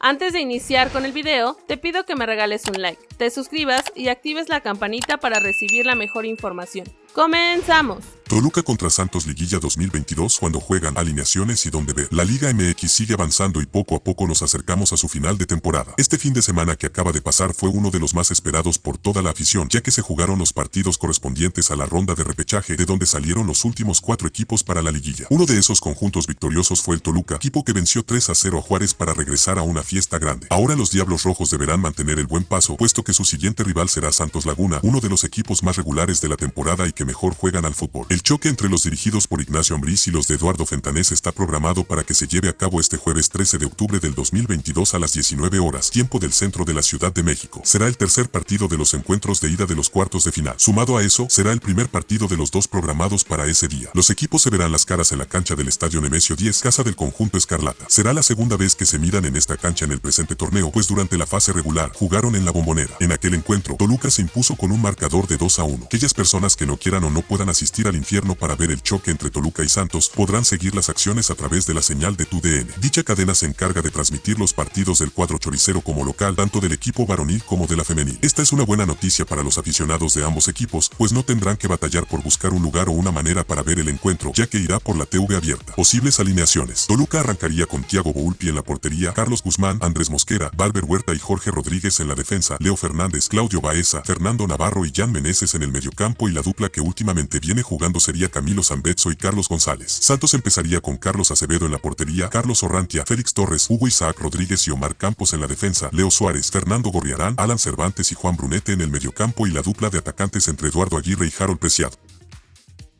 Antes de iniciar con el video, te pido que me regales un like, te suscribas y actives la campanita para recibir la mejor información. ¡Comenzamos! Toluca contra Santos Liguilla 2022 cuando juegan alineaciones y donde ver. La Liga MX sigue avanzando y poco a poco nos acercamos a su final de temporada. Este fin de semana que acaba de pasar fue uno de los más esperados por toda la afición, ya que se jugaron los partidos correspondientes a la ronda de repechaje de donde salieron los últimos cuatro equipos para la liguilla. Uno de esos conjuntos victoriosos fue el Toluca, equipo que venció 3 a 0 a Juárez para regresar a una fiesta grande. Ahora los Diablos Rojos deberán mantener el buen paso, puesto que su siguiente rival será Santos Laguna, uno de los equipos más regulares de la temporada y que mejor juegan al fútbol. Choque entre los dirigidos por Ignacio Ambriz y los de Eduardo Fentanés está programado para que se lleve a cabo este jueves 13 de octubre del 2022 a las 19 horas, tiempo del centro de la Ciudad de México. Será el tercer partido de los encuentros de ida de los cuartos de final. Sumado a eso, será el primer partido de los dos programados para ese día. Los equipos se verán las caras en la cancha del Estadio Nemesio 10, casa del conjunto Escarlata. Será la segunda vez que se miran en esta cancha en el presente torneo, pues durante la fase regular jugaron en la bombonera. En aquel encuentro, Toluca se impuso con un marcador de 2 a 1. Aquellas personas que no quieran o no puedan asistir al para ver el choque entre Toluca y Santos podrán seguir las acciones a través de la señal de TUDN. Dicha cadena se encarga de transmitir los partidos del cuadro choricero como local, tanto del equipo varonil como de la femenil. Esta es una buena noticia para los aficionados de ambos equipos, pues no tendrán que batallar por buscar un lugar o una manera para ver el encuentro, ya que irá por la TV abierta. Posibles alineaciones. Toluca arrancaría con Thiago Boulpi en la portería, Carlos Guzmán, Andrés Mosquera, Valver Huerta y Jorge Rodríguez en la defensa, Leo Fernández, Claudio Baeza, Fernando Navarro y Jan Meneses en el mediocampo y la dupla que últimamente viene jugando sería Camilo Zambetso y Carlos González. Santos empezaría con Carlos Acevedo en la portería, Carlos Orrantia, Félix Torres, Hugo Isaac Rodríguez y Omar Campos en la defensa, Leo Suárez, Fernando Gorriarán, Alan Cervantes y Juan Brunete en el mediocampo y la dupla de atacantes entre Eduardo Aguirre y Harold Preciado.